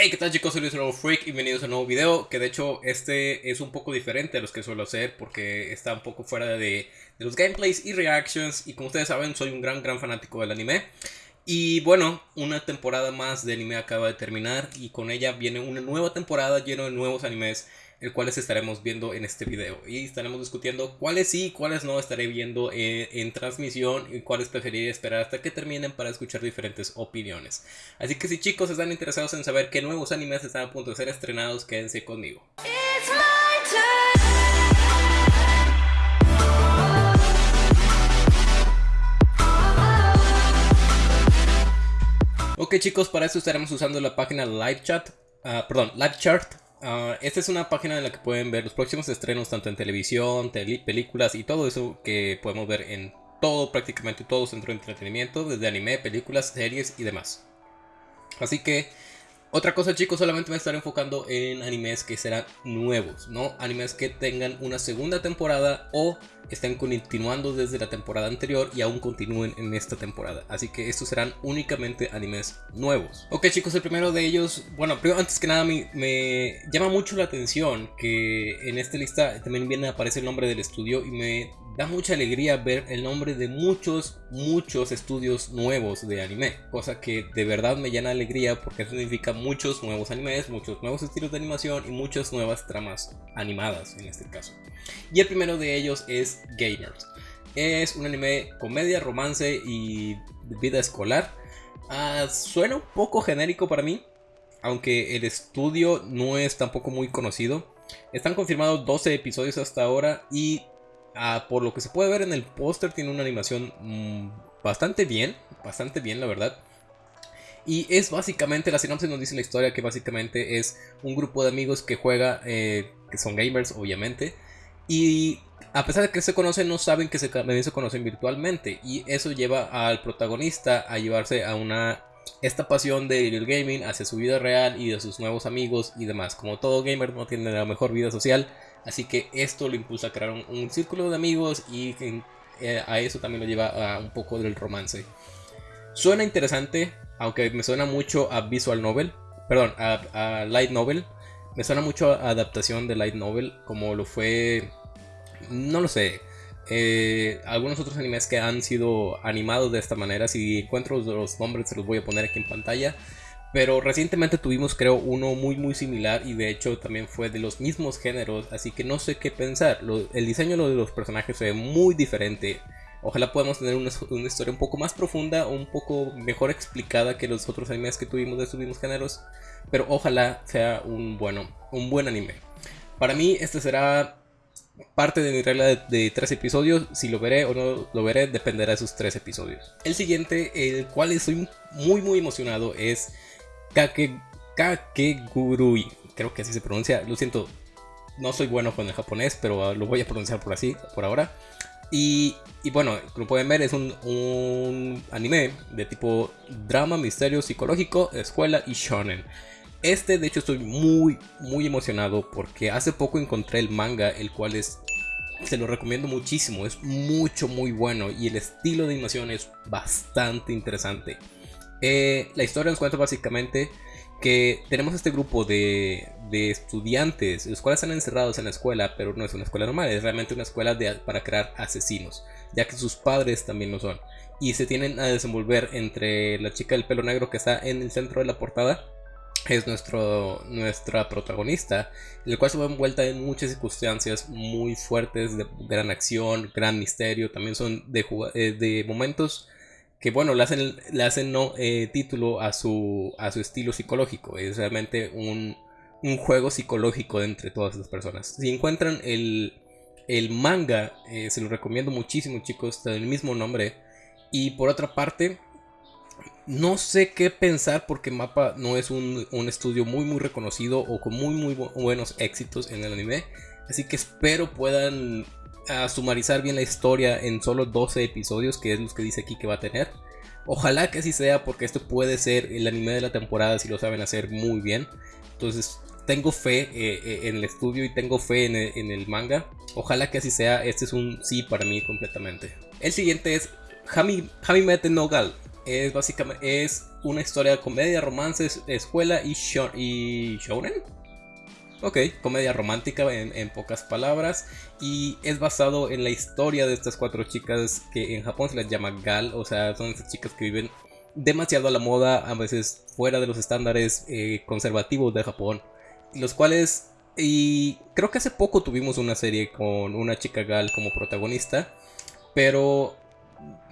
Hey, ¿qué tal chicos? Soy Luis Nuevo Freak y bienvenidos a un nuevo video que de hecho este es un poco diferente a los que suelo hacer porque está un poco fuera de, los gameplays y reactions y como ustedes saben soy un gran gran fanático del anime y bueno, una temporada más de anime acaba de terminar y con ella viene una nueva temporada llena de nuevos animes el cuales estaremos viendo en este video y estaremos discutiendo cuáles sí y cuáles no estaré viendo en, en, transmisión y cuáles preferiría esperar hasta que terminen para escuchar diferentes opiniones. Así que si chicos están interesados en saber qué nuevos animes están a punto de ser estrenados, quédense conmigo. Ok chicos, para eso estaremos usando la página LiveChat, uh, perdón, LiveChart Uh, esta es una página en la que pueden ver los próximos estrenos tanto en televisión, películas y todo eso que podemos ver en todo, prácticamente todo centro de entretenimiento, desde anime, películas, series y demás. Así que otra cosa chicos, solamente me estaré enfocando en animes que serán nuevos, no animes que tengan una segunda temporada o estén continuando desde la temporada anterior y aún continúen en esta temporada. Así que estos serán únicamente animes nuevos. Ok chicos, el primero de ellos, bueno, primero, antes que nada me, me llama mucho la atención que en esta lista también viene a aparecer el nombre del estudio y me da mucha alegría ver el nombre de muchos, muchos estudios nuevos de anime. Cosa que de verdad me llena de alegría porque significa muchos nuevos animes, muchos nuevos estilos de animación y muchas nuevas tramas animadas en este caso. Y el primero de ellos es Gamers. Es un anime comedia, romance y vida escolar. Uh, suena un poco genérico para mí, aunque el estudio no es tampoco muy conocido. Están confirmados 12 episodios hasta ahora y Ah, por lo que se puede ver en el póster, tiene una animación mmm, bastante bien, bastante bien la verdad. Y es básicamente, la sinopsis nos dice la historia que básicamente es un grupo de amigos que juega, eh, que son gamers obviamente. Y a pesar de que se conocen, no saben que se, se conocen virtualmente. Y eso lleva al protagonista a llevarse a una esta pasión del gaming hacia su vida real y de sus nuevos amigos y demás. Como todo gamer no tiene la mejor vida social, así que esto lo impulsa a crear un, círculo de amigos y eh, a eso también lo lleva a un poco del romance. Suena interesante, aunque me suena mucho a visual novel, perdón, a, light novel. Me suena mucho a adaptación de light novel, como lo fue, no lo sé, eh, algunos otros animes que han sido animados de esta manera. Si encuentro los nombres se los voy a poner aquí en pantalla. Pero recientemente tuvimos creo uno muy muy similar y de hecho también fue de los mismos géneros. Así que no sé qué pensar. el diseño de los personajes se ve muy diferente. Ojalá podamos tener una, una, historia un poco más profunda un poco mejor explicada que los otros animes que tuvimos de estos mismos géneros. Pero ojalá sea un, bueno, un buen anime. Para mí este será parte de mi regla de, tres episodios. Si lo veré o no lo veré dependerá de esos tres episodios. El siguiente, el cual estoy muy muy emocionado, es Kake, Kakegurui. Creo que así se pronuncia. Lo siento, no soy bueno con el japonés, pero lo voy a pronunciar por así, por ahora. Y, y bueno, como pueden ver, es un, un anime de tipo drama, misterio, psicológico, escuela y shonen. Este de hecho estoy muy muy emocionado porque hace poco encontré el manga el cual es se lo recomiendo muchísimo, es mucho muy bueno y el estilo de animación es bastante interesante. Eh, la historia nos cuenta básicamente que tenemos este grupo de, estudiantes, los cuales están encerrados en la escuela, pero no es una escuela normal, es realmente una escuela de, para crear asesinos, ya que sus padres también lo son. Y se tienen a desenvolver entre la chica del pelo negro que está en el centro de la portada es nuestro, nuestra protagonista, el cual se va envuelta en muchas circunstancias muy fuertes de gran acción, gran misterio, también son de, eh, de momentos que bueno, le hacen, le hacen no, eh, título a su, a su estilo psicológico, es realmente un, un juego psicológico entre todas las personas. Si encuentran el, el manga, eh, se lo recomiendo muchísimo chicos, está el mismo nombre, y por otra parte, no sé qué pensar porque Mapa no es un, estudio muy muy reconocido o con muy muy buenos éxitos en el anime. Así que espero puedan ah, sumarizar bien la historia en solo 12 episodios, que es lo que dice aquí que va a tener. Ojalá que así sea porque esto puede ser el anime de la temporada si lo saben hacer muy bien. Entonces tengo fe eh, eh, en el estudio y tengo fe en el, manga. Ojalá que así sea. Este es un sí para mí completamente. El siguiente es Hami, Hamimete no Gal es básicamente es una historia de comedia, romances, escuela y, y shounen. Ok, comedia romántica en, pocas palabras. Y es basado en la historia de estas cuatro chicas que en Japón se les llama gal. O sea, son estas chicas que viven demasiado a la moda, a veces fuera de los estándares eh, conservativos de Japón. Los cuales... Y creo que hace poco tuvimos una serie con una chica gal como protagonista. Pero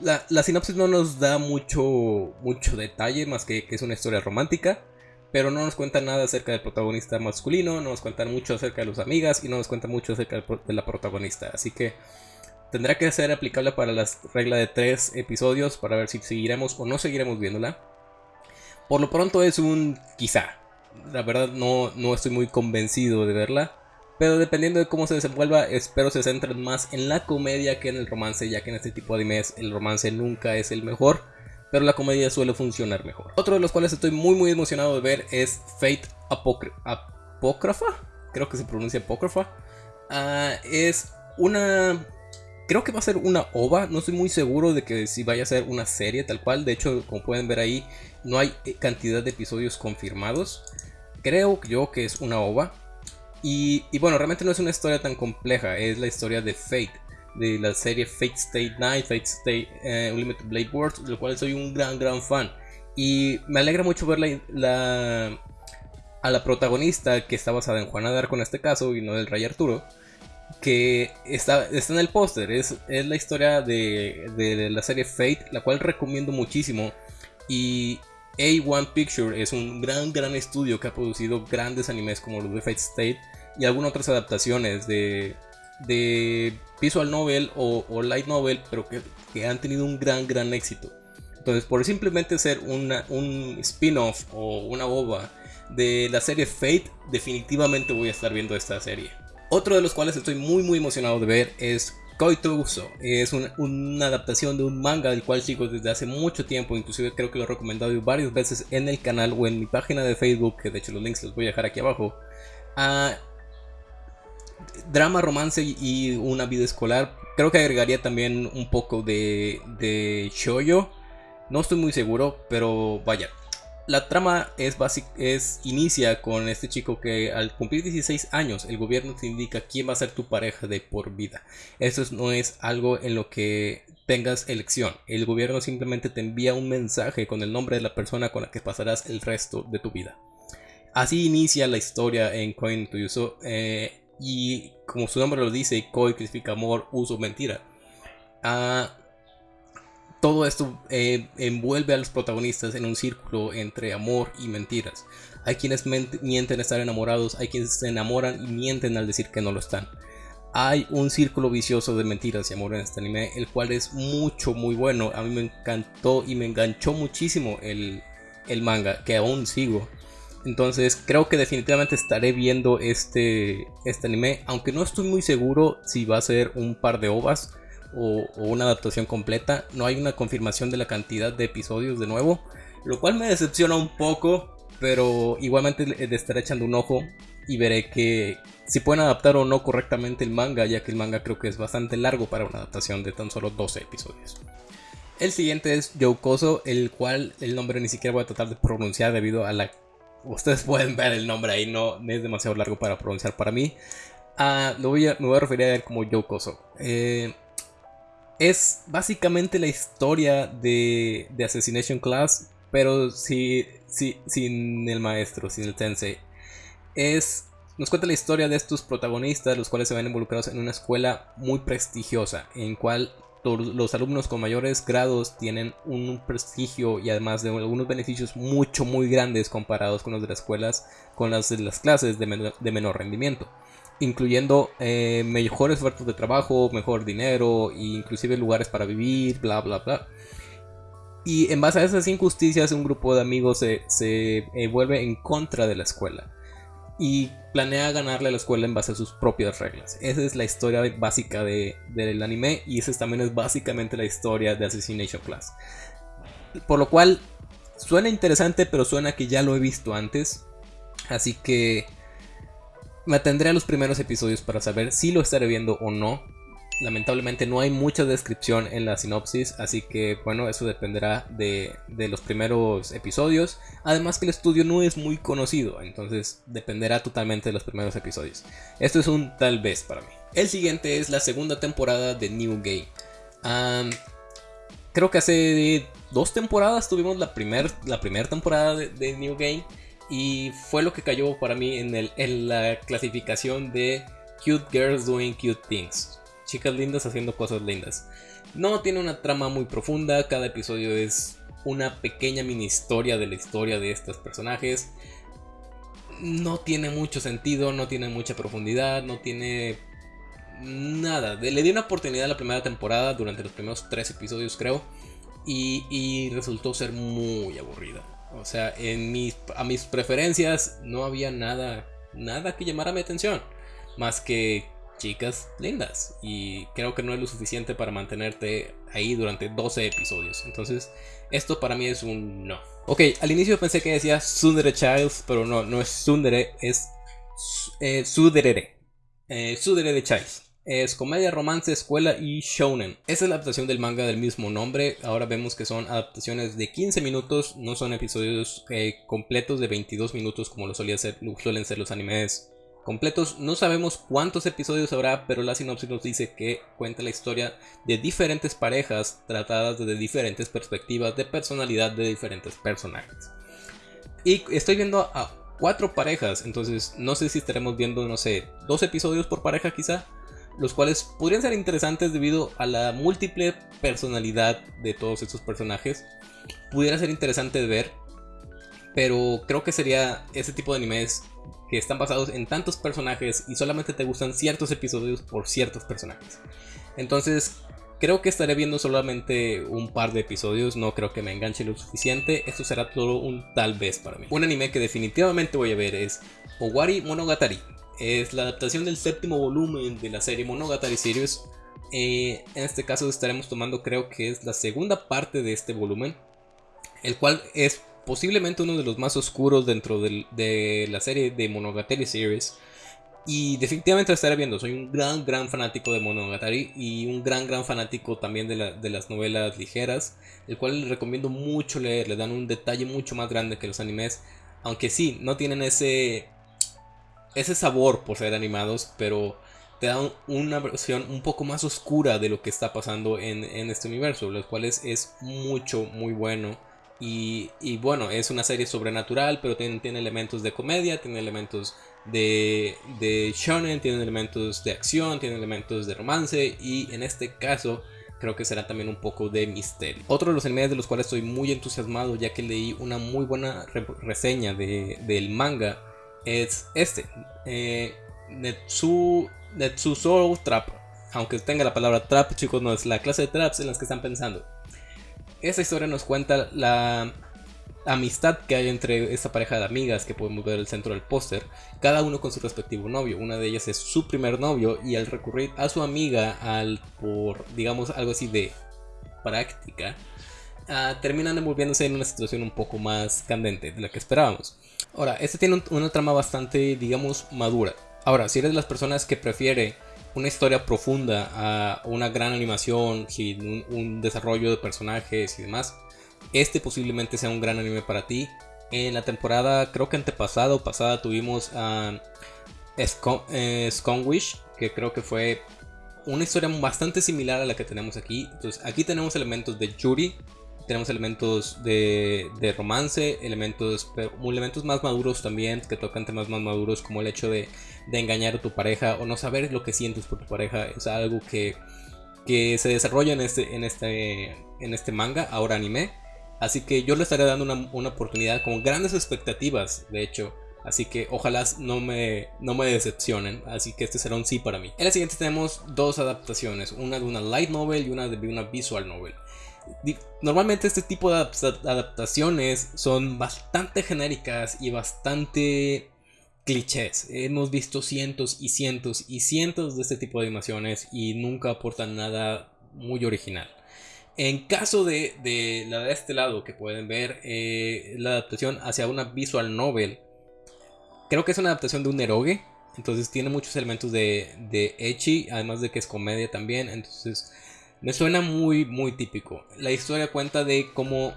la, la sinopsis no nos da mucho, mucho detalle, más que que es una historia romántica pero no nos cuenta nada acerca del protagonista masculino, no nos cuentan mucho acerca de las amigas y no nos cuenta mucho acerca de la protagonista. Así que tendrá que ser aplicable para la regla de tres episodios para ver si seguiremos o no seguiremos viéndola. Por lo pronto es un quizá. La verdad no, no estoy muy convencido de verla. Pero dependiendo de cómo se desenvuelva, espero se centren más en la comedia que en el romance, ya que en este tipo de animes el romance nunca es el mejor pero la comedia suele funcionar mejor. Otro de los cuales estoy muy muy emocionado de ver es Fate Apócrifa, creo que se pronuncia Apócrifa. Ah, es una... Creo que va a ser una ova, no estoy muy seguro de que si vaya a ser una serie tal cual, de hecho como pueden ver ahí no hay cantidad de episodios confirmados. Creo yo que es una ova. Y, y bueno, realmente no es una historia tan compleja, es la historia de Fate de la serie Fate State Night, Fate State eh, Unlimited Blade Wars, de lo cual soy un gran, gran fan. Y me alegra mucho ver la, a la protagonista que está basada en Juana de en este caso y no del Rey Arturo. Que está, está en el póster, es, es, la historia de, de, la serie Fate, la cual recomiendo muchísimo. Y A1 Picture es un gran, gran estudio que ha producido grandes animes como los de Fate State y algunas otras adaptaciones de, de visual novel o, light novel, pero que, han tenido un gran, gran éxito. Entonces, por simplemente ser una, un spin-off o una boba de la serie Fate, definitivamente voy a estar viendo esta serie. Otro de los cuales estoy muy, muy emocionado de ver es Koito Uso. Es una, adaptación de un manga del cual sigo desde hace mucho tiempo, inclusive creo que lo he recomendado varias veces en el canal o en mi página de Facebook, que de hecho los links los voy a dejar aquí abajo. Ah, drama, romance y una vida escolar. Creo que agregaría también un poco de, de shoyo. No estoy muy seguro, pero vaya. La trama es, es inicia con este chico que al cumplir 16 años el gobierno te indica quién va a ser tu pareja de por vida. Eso no es algo en lo que tengas elección. El gobierno simplemente te envía un mensaje con el nombre de la persona con la que pasarás el resto de tu vida. Así inicia la historia en Coin to y como su nombre lo dice, Koi significa amor, uso, mentira. Ah, todo esto eh, envuelve a los protagonistas en un círculo entre amor y mentiras. Hay quienes mienten estar enamorados, hay quienes se enamoran y mienten al decir que no lo están. Hay un círculo vicioso de mentiras y amor en este anime, el cual es mucho, muy bueno. A mí me encantó y me enganchó muchísimo el, el manga, que aún sigo. Entonces creo que definitivamente estaré viendo este, este anime, aunque no estoy muy seguro si va a ser un par de ovas o, una adaptación completa. No hay una confirmación de la cantidad de episodios de nuevo, lo cual me decepciona un poco, pero igualmente estaré echando un ojo y veré que si pueden adaptar o no correctamente el manga, ya que el manga creo que es bastante largo para una adaptación de tan solo 12 episodios. El siguiente es Youkoso, el cual el nombre ni siquiera voy a tratar de pronunciar debido a la Ustedes pueden ver el nombre ahí, no, es demasiado largo para pronunciar para mí. Ah, voy a, me voy a referir a él como Yokoso. Eh, es básicamente la historia de, de Assassination Class, pero si, si, sin el maestro, sin el sensei. Es, nos cuenta la historia de estos protagonistas, los cuales se ven involucrados en una escuela muy prestigiosa, en cual los alumnos con mayores grados tienen un prestigio y además de algunos beneficios mucho muy grandes comparados con los de las escuelas, con las de las clases de, menor, rendimiento, incluyendo eh, mejores ofertas de trabajo, mejor dinero, e inclusive lugares para vivir, bla bla bla. Y en base a esas injusticias un grupo de amigos se, se eh, vuelve en contra de la escuela y planea ganarle a la escuela en base a sus propias reglas. Esa es la historia básica de, del anime y esa también es básicamente la historia de Assassination Class. Por lo cual suena interesante, pero suena que ya lo he visto antes. Así que me atendré a los primeros episodios para saber si lo estaré viendo o no. Lamentablemente no hay mucha descripción en la sinopsis, así que bueno, eso dependerá de, de, los primeros episodios. Además que el estudio no es muy conocido, entonces dependerá totalmente de los primeros episodios. Esto es un tal vez para mí. El siguiente es la segunda temporada de New Game. creo que hace dos temporadas tuvimos la primera la temporada de, New Game y fue lo que cayó para mí en, el, en la clasificación de Cute Girls Doing Cute Things. Chicas lindas haciendo cosas lindas. No tiene una trama muy profunda, cada episodio es una pequeña mini historia de la historia de estos personajes. No tiene mucho sentido, no tiene mucha profundidad, no tiene nada. Le di una oportunidad a la primera temporada durante los primeros tres episodios creo y, resultó ser muy aburrida. O sea, en mis, a mis preferencias no había nada, nada que llamara mi atención más que chicas lindas. Y creo que no es lo suficiente para mantenerte ahí durante 12 episodios. Entonces, esto para mí es un no. Ok, al inicio pensé que decía Sundere Childs, pero no, no es Sundere, es eh, Suderere. Eh, Sudere de Childs. Es comedia, romance, escuela y shounen. Esta es la adaptación del manga del mismo nombre. Ahora vemos que son adaptaciones de 15 minutos, no son episodios eh, completos de 22 minutos como lo, solía ser, suelen ser los animes completos. No sabemos cuántos episodios habrá, pero la sinopsis nos dice que cuenta la historia de diferentes parejas tratadas desde diferentes perspectivas de personalidad de diferentes personajes. Y estoy viendo a cuatro parejas, entonces no sé si estaremos viendo, no sé, dos episodios por pareja quizá, los cuales podrían ser interesantes debido a la múltiple personalidad de todos estos personajes. Pudiera ser interesante ver, pero creo que sería ese tipo de animes que están basados en tantos personajes y solamente te gustan ciertos episodios por ciertos personajes. Entonces, creo que estaré viendo solamente un par de episodios, no creo que me enganche lo suficiente, esto será todo un tal vez para mí. Un anime que definitivamente voy a ver es Owari Monogatari, es la adaptación del séptimo volumen de la serie Monogatari Series. Eh, en este caso estaremos tomando creo que es la segunda parte de este volumen, el cual es posiblemente uno de los más oscuros dentro de la serie de Monogatari Series. Y definitivamente lo estaré viendo. Soy un gran, gran fanático de Monogatari y un gran, gran fanático también de, las novelas ligeras, el cual les recomiendo mucho leer. Le dan un detalle mucho más grande que los animes, aunque sí, no tienen ese, ese sabor por ser animados, pero te dan una versión un poco más oscura de lo que está pasando en, este universo, lo cual es, es mucho, muy bueno. Y, bueno, es una serie sobrenatural, pero tiene, elementos de comedia, tiene elementos de, de shonen, tiene elementos de acción, tiene elementos de romance y en este caso creo que será también un poco de misterio. Otro de los animes de los cuales estoy muy entusiasmado ya que leí una muy buena reseña de, del manga es este, eh, Netsu, Netsu Trap. Aunque tenga la palabra trap, chicos, no es la clase de traps en las que están pensando. Esta historia nos cuenta la amistad que hay entre esta pareja de amigas que podemos ver el centro del póster, cada uno con su respectivo novio. Una de ellas es su primer novio y al recurrir a su amiga al por digamos algo así de práctica, uh, terminan envolviéndose en una situación un poco más candente de la que esperábamos. Ahora, este tiene una trama bastante, digamos, madura. Ahora, si eres de las personas que prefiere una historia profunda a una gran animación, sin un, desarrollo de personajes y demás, este posiblemente sea un gran anime para ti. En la temporada, creo que antepasada o pasada, tuvimos a eh, Wish, que creo que fue una historia bastante similar a la que tenemos aquí. Entonces, aquí tenemos elementos de Yuri, tenemos elementos de, de romance, elementos, pero, elementos más maduros también, que tocan temas más maduros, como el hecho de, de, engañar a tu pareja o no saber lo que sientes por tu pareja. Es algo que, que se desarrolla en este, en, este, en este manga, ahora anime. Así que yo le estaré dando una, una oportunidad con grandes expectativas, de hecho. Así que ojalá no me, no me decepcionen. Así que este será un sí para mí. En la siguiente tenemos dos adaptaciones. Una de una light novel y una de una visual novel. Normalmente este tipo de adaptaciones son bastante genéricas y bastante clichés. Hemos visto cientos y cientos y cientos de este tipo de animaciones y nunca aportan nada muy original. En caso de, la de este lado que pueden ver, eh, la adaptación hacia una visual novel, creo que es una adaptación de un eroge Entonces tiene muchos elementos de, de Echi, además de que es comedia también. Entonces me suena muy, muy típico. La historia cuenta de cómo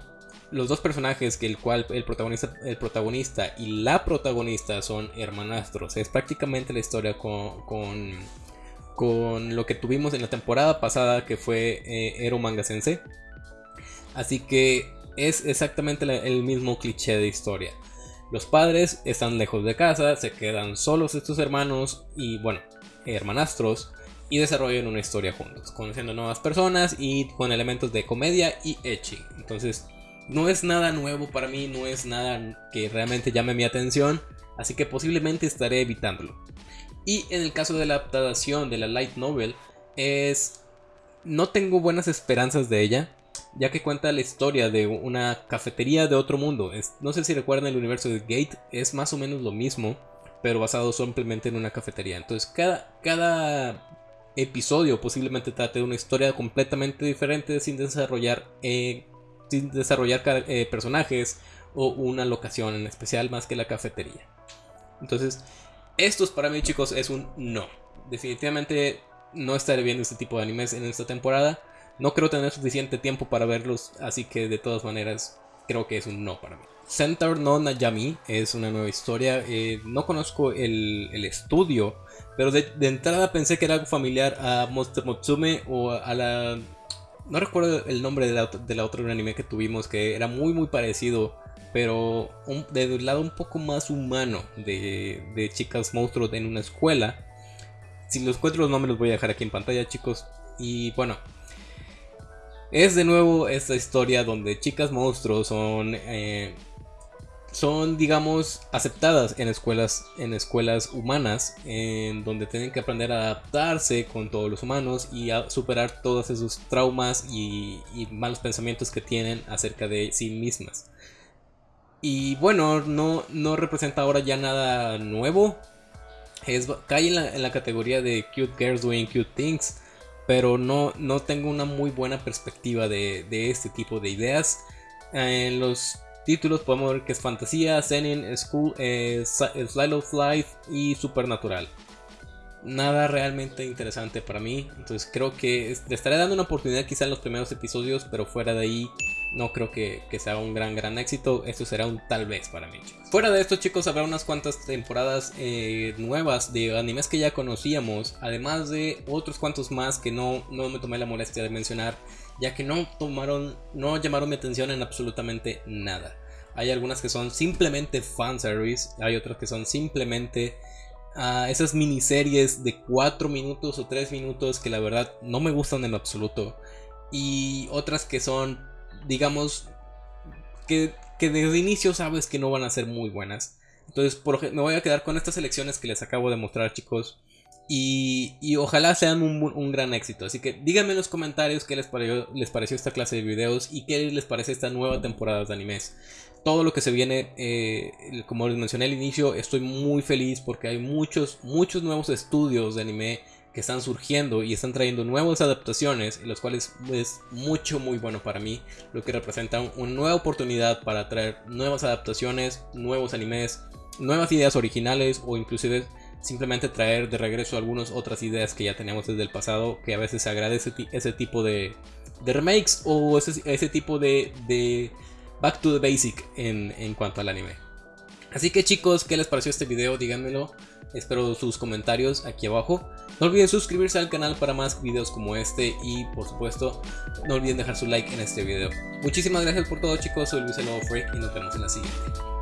los dos personajes, que el cual el protagonista, el protagonista y la protagonista son hermanastros. Es prácticamente la historia con, con, lo que tuvimos en la temporada pasada, que fue eh, Ero Manga Sensei. Así que es exactamente el mismo cliché de historia. Los padres están lejos de casa, se quedan solos estos hermanos y bueno, hermanastros y desarrollan una historia juntos, conociendo nuevas personas y con elementos de comedia y echi. Entonces, no es nada nuevo para mí, no es nada que realmente llame mi atención, así que posiblemente estaré evitándolo. Y en el caso de la adaptación de la light novel, es no tengo buenas esperanzas de ella, ya que cuenta la historia de una cafetería de otro mundo. no sé si recuerdan el universo de Gate, es más o menos lo mismo, pero basado simplemente en una cafetería. Entonces cada, cada episodio posiblemente trate de una historia completamente diferente sin desarrollar, eh, sin desarrollar eh, personajes o una locación en especial más que la cafetería. Entonces, estos para mí chicos es un no. Definitivamente no estaré viendo este tipo de animes en esta temporada. No creo tener suficiente tiempo para verlos, así que de todas maneras creo que es un no para mí. Center no Najami es una nueva historia. Eh, no conozco el, estudio, pero de, entrada pensé que era algo familiar a Monster Motsume o a la. No recuerdo el nombre de la, de otra anime que tuvimos que era muy muy parecido, pero un, de lado un poco más humano de, de chicas monstruos en una escuela. Si los encuentro los nombres los voy a dejar aquí en pantalla chicos. Y bueno, es de nuevo esta historia donde chicas monstruos son, eh, son digamos, aceptadas en escuelas, en escuelas humanas, en donde tienen que aprender a adaptarse con todos los humanos y a superar todos esos traumas y, malos pensamientos que tienen acerca de sí mismas. Y bueno, no, no representa ahora ya nada nuevo. Es, cae en la, categoría de cute girls doing cute things pero no, no tengo una muy buena perspectiva de, este tipo de ideas. En los títulos podemos ver que es fantasía, Zenin, School, eh, Slide of Life y Supernatural. Nada realmente interesante para mí, entonces creo que le estaré dando una oportunidad quizá en los primeros episodios, pero fuera de ahí no creo que, sea un gran gran éxito. Esto será un tal vez para mí. Fuera de esto chicos habrá unas cuantas temporadas eh, nuevas de animes que ya conocíamos. Además de otros cuantos más que no, no me tomé la molestia de mencionar. Ya que no tomaron, no llamaron mi atención en absolutamente nada. Hay algunas que son simplemente fanservice. Hay otras que son simplemente uh, esas miniseries de 4 minutos o 3 minutos que la verdad no me gustan en absoluto. Y otras que son digamos, que, que desde inicio sabes que no van a ser muy buenas. Entonces, por, me voy a quedar con estas elecciones que les acabo de mostrar, chicos. Y, ojalá sean un, gran éxito. Así que díganme en los comentarios qué les pareció, les pareció esta clase de videos y qué les parece esta nueva temporada de animes. Todo lo que se viene, eh, como les mencioné al inicio, estoy muy feliz porque hay muchos, muchos nuevos estudios de anime que están surgiendo y están trayendo nuevas adaptaciones, los cuales es mucho muy bueno para mí, lo que representa una nueva oportunidad para traer nuevas adaptaciones, nuevos animes, nuevas ideas originales o inclusive simplemente traer de regreso algunas otras ideas que ya tenemos desde el pasado, que a veces se agradece ese tipo de, remakes o ese, tipo de, back to the basic en, cuanto al anime. Así que chicos, ¿qué les pareció este video? Díganmelo. Espero sus comentarios aquí abajo. No olviden suscribirse al canal para más videos como este y por supuesto no olviden dejar su like en este video. Muchísimas gracias por todo chicos, soy Luis el Freak y nos vemos en la siguiente.